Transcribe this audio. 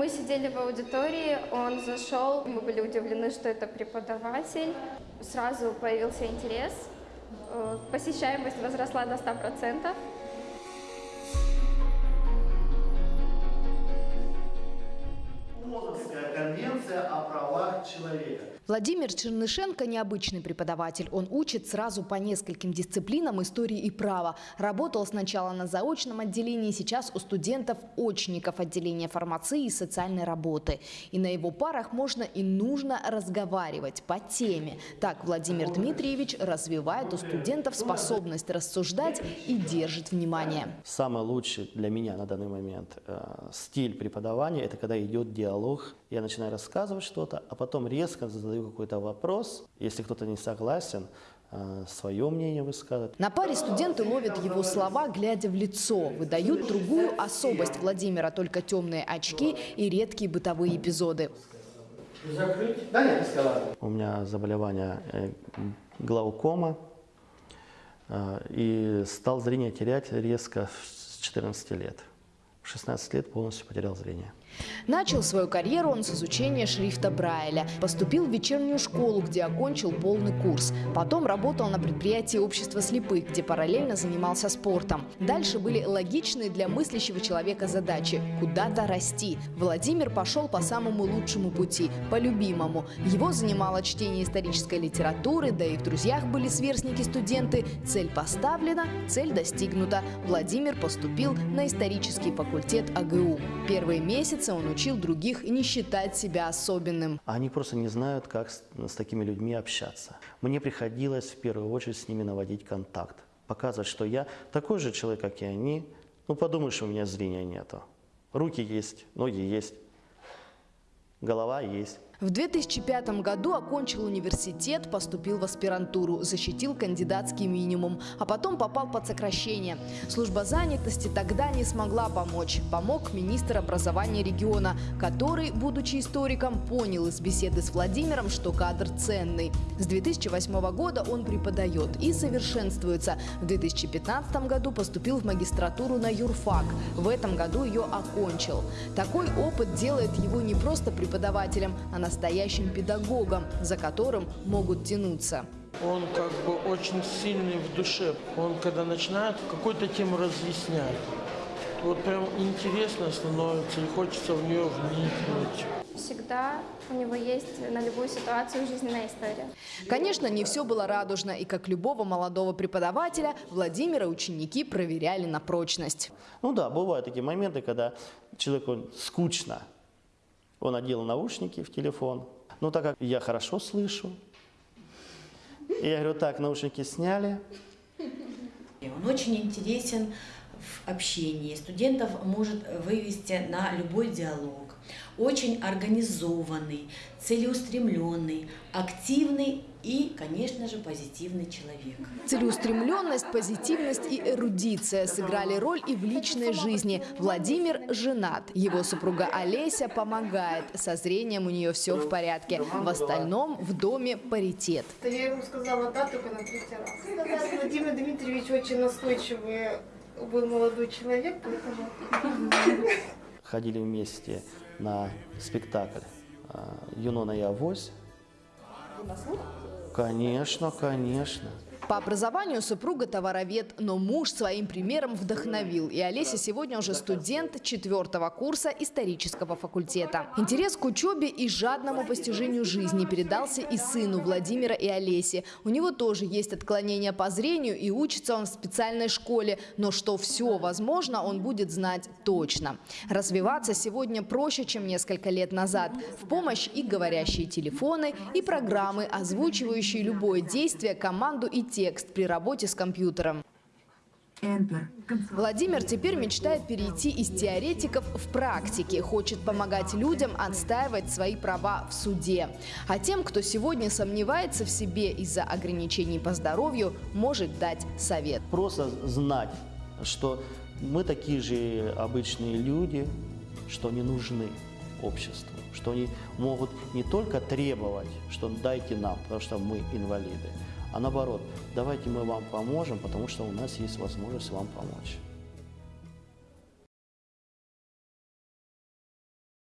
Мы сидели в аудитории, он зашел, мы были удивлены, что это преподаватель. Сразу появился интерес, э, посещаемость возросла до 100%. Конвенция о правах человека. Владимир Чернышенко – необычный преподаватель. Он учит сразу по нескольким дисциплинам истории и права. Работал сначала на заочном отделении, сейчас у студентов-очников отделения фармации и социальной работы. И на его парах можно и нужно разговаривать по теме. Так Владимир Дмитриевич развивает у студентов способность рассуждать и держит внимание. Самый лучший для меня на данный момент э, стиль преподавания – это когда идет диалог. Я начинаю рассказывать что-то, а потом резко задаю какой-то вопрос. Если кто-то не согласен, э, свое мнение высказывать. На паре студенты ловят его слова, глядя в лицо. Выдают другую особость Владимира, только темные очки и редкие бытовые эпизоды. Да нет, У меня заболевание э, глаукома, э, и стал зрение терять резко с 14 лет. В 16 лет полностью потерял зрение. Начал свою карьеру он с изучения шрифта Брайля. Поступил в вечернюю школу, где окончил полный курс. Потом работал на предприятии общества слепых, где параллельно занимался спортом. Дальше были логичные для мыслящего человека задачи – куда-то расти. Владимир пошел по самому лучшему пути, по любимому. Его занимало чтение исторической литературы, да и в друзьях были сверстники-студенты. Цель поставлена, цель достигнута. Владимир поступил на исторический факультет АГУ. Первые месяцы он учил других не считать себя особенным. Они просто не знают, как с, с такими людьми общаться. Мне приходилось в первую очередь с ними наводить контакт, показывать, что я такой же человек, как и они. Ну, подумаешь, у меня зрения нету. Руки есть, ноги есть, голова есть. В 2005 году окончил университет, поступил в аспирантуру, защитил кандидатский минимум, а потом попал под сокращение. Служба занятости тогда не смогла помочь. Помог министр образования региона, который, будучи историком, понял из беседы с Владимиром, что кадр ценный. С 2008 года он преподает и совершенствуется. В 2015 году поступил в магистратуру на юрфак. В этом году ее окончил. Такой опыт делает его не просто преподавателем, а на настоящим педагогом, за которым могут тянуться. Он как бы очень сильный в душе. Он когда начинает какую-то тему разъяснять, вот прям интересно становится и хочется в нее вникнуть. Всегда у него есть на любую ситуацию жизненная история. Конечно, не все было радужно, и как любого молодого преподавателя, Владимира ученики проверяли на прочность. Ну да, бывают такие моменты, когда человеку скучно, он одел наушники в телефон. Ну, так как я хорошо слышу, я говорю, так, наушники сняли. Он очень интересен в общении. Студентов может вывести на любой диалог. Очень организованный, целеустремленный, активный и, конечно же, позитивный человек. Целеустремленность, позитивность и эрудиция сыграли роль и в личной жизни. Владимир женат. Его супруга Олеся помогает. Со зрением у нее все в порядке. В остальном в доме паритет. Я ему сказала да, только на третий раз. Владимир Дмитриевич очень настойчивый был молодой человек, поэтому... Ходили вместе на спектакль «Юнона и Авось». Конечно, конечно. По образованию супруга товаровед, но муж своим примером вдохновил. И Олеся сегодня уже студент четвертого курса исторического факультета. Интерес к учебе и жадному постижению жизни передался и сыну Владимира и Олеси. У него тоже есть отклонения по зрению и учится он в специальной школе. Но что все возможно, он будет знать точно. Развиваться сегодня проще, чем несколько лет назад. В помощь и говорящие телефоны, и программы, озвучивающие любое действие, команду и текст текст при работе с компьютером. Владимир теперь мечтает перейти из теоретиков в практики, хочет помогать людям отстаивать свои права в суде. А тем, кто сегодня сомневается в себе из-за ограничений по здоровью, может дать совет. Просто знать, что мы такие же обычные люди, что они нужны обществу, что они могут не только требовать, что дайте нам, потому что мы инвалиды, а наоборот, давайте мы вам поможем, потому что у нас есть возможность вам помочь.